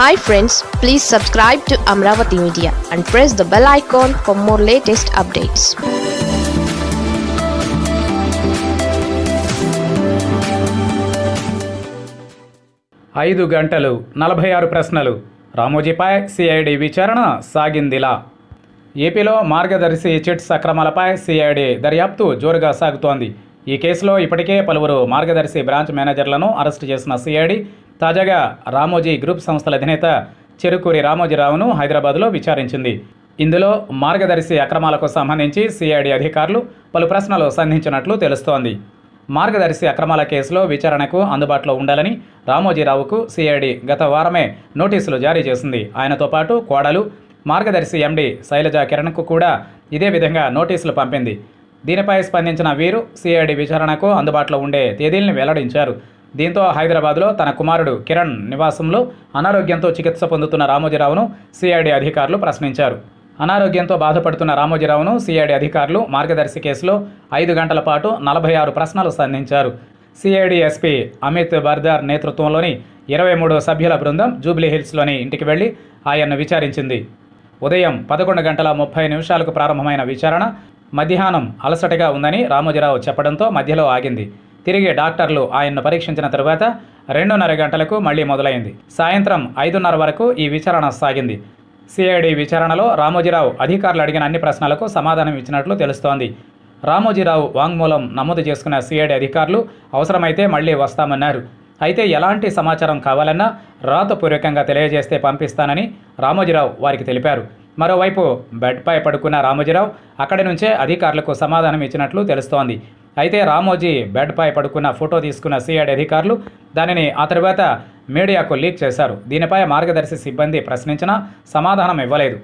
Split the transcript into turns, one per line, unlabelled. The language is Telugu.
Hi friends please subscribe to Amaravati media and press the bell icon for more latest updates
ఐదు గంటలు నలభై ఆరు ప్రశ్నలు. రామోజీపై సిఐడి విచారణ సాగిందిలా. ఏపీలో మార్గదర్శి చిట్స్ అక్రమాలపై సిఐడి దర్యాప్తు జోరుగా సాగుతోంది. ఈ కేసులో ఇప్పటికే పలువురు మార్గదర్శి బ్రాంచ్ మేనేజర్లను అరెస్టు చేసిన సిఐడి తాజాగా రామోజీ గ్రూప్ సంస్థల అధినేత చెరుకూరి రామోజీరావును హైదరాబాద్లో విచారించింది. ఇందులో మార్గదర్శి అక్రమాలకు సంబంధించి సిఐడి అధికారులు పలు ప్రశ్నలు సంధించినట్లు తెలుస్తోంది. మార్గదర్శి అక్రమాల కేసులో విచారణకు అందుబాటులో ఉండాలని రామోజీరావుకు సిఐడి గత వారమే నోటీసులు జారీ చేసింది. ఆయనతో పాటు కోడలు మార్గదర్శి ఎండి శైలజ కిరణ్కు కూడా ఇదే విధంగా నోటీసులు పంపింది. దీనిపై స్పందించిన వీరు సిఐడి విచారణకు అందుబాటులో ఉండే తేదీల్ని వెల్లడించారు. దీంతో హైదరాబాద్లో తన కుమారుడు కిరణ్ నివాసంలో అనారోగ్యంతో చికిత్స పొందుతున్న రామోజీరావును సిఐడి అధికారులు ప్రశ్నించారు. అనారోగ్యంతో బాధపడుతున్న రామోజీరావును సిఐడి అధికారులు మార్గదర్శి కేసులో ఐదు గంటల పాటు నలభై ఆరు ప్రశ్నలు సంధించారు. సిఐడి ఎస్పీ అమిత్ బర్దార్ నేతృత్వంలోని ఇరవై మూడు సభ్యుల బృందం జూబ్లీహిల్స్లోని ఇంటికి వెళ్ళి ఆయన్ను విచారించింది. ఉదయం పదకొండు గంటల ముప్పై నిమిషాలకు ప్రారంభమైన విచారణ మధ్యాహ్నం అలసటగా ఉందని రామోజీరావు చెప్పడంతో మధ్యలో ఆగింది. తిరిగి డాక్టర్లు ఆయన్ను పరీక్షించిన తరువాత రెండున్నర గంటలకు మళ్ళీ మొదలైంది. సాయంత్రం ఐదున్నర వరకు ఈ విచారణ సాగింది. సిఐడి విచారణలో రామోజీరావు అధికారులు అడిగిన అన్ని ప్రశ్నలకు సమాధానం ఇచ్చినట్లు తెలుస్తోంది. రామోజీరావు వాంగ్మూలం నమోదు చేసుకున్న సిఐడి అధికారులు అవసరమైతే మళ్ళీ వస్తామన్నారు. అయితే ఎలాంటి సమాచారం కావాలన్నా రాతపూర్వకంగా తెలియజేస్తే పంపిస్తానని రామోజీరావు వారికి తెలిపారు. మరోవైపు బెడ్పై పడుకున్న రామోజీరావు అక్కడి నుంచే అధికారులకు సమాధానం ఇచ్చినట్లు తెలుస్తోంది. అయితే రామోజీ బెడ్పై పడుకున్న ఫోటో తీసుకున్న సిఐడి అధికారులు దానిని ఆ తర్వాత మీడియాకు లీక్ చేశారు. దీనిపై మార్గదర్శి సిబ్బంది ప్రశ్నించినా సమాధానం ఇవ్వలేదు.